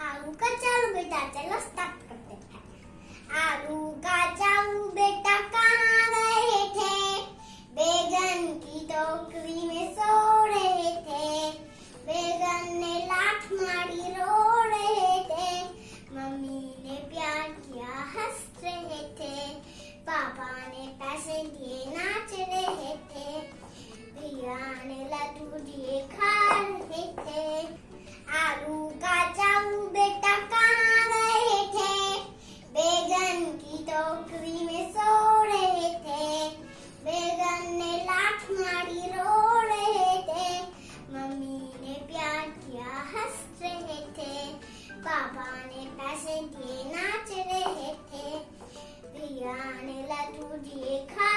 आलू का चालू बेटा। चलो स्टार्ट करते हैं। आलू का चालू बेटा कहाँ गए थे? बैगन की टोकरी में सो रहे थे। बैगन ने लाठ मारी, रो रहे थे। मम्मी ने प्यार किया, हंस रहे थे। पापा ने पैसे दिए, नाच रहे थे। भैया ने लड्डू दिए, खा रहे थे। आलू का चाऊ बेटा कहाँ गए थे? बैगन की टोकरी में सो रहे थे। बैगन ने लाठ मारी रो रहे थे। मम्मी ने प्यार किया, हंस रहे थे। पापा ने पैसे दिए, नाच रहे थे। प्रिया ने लड्डू दिए, खा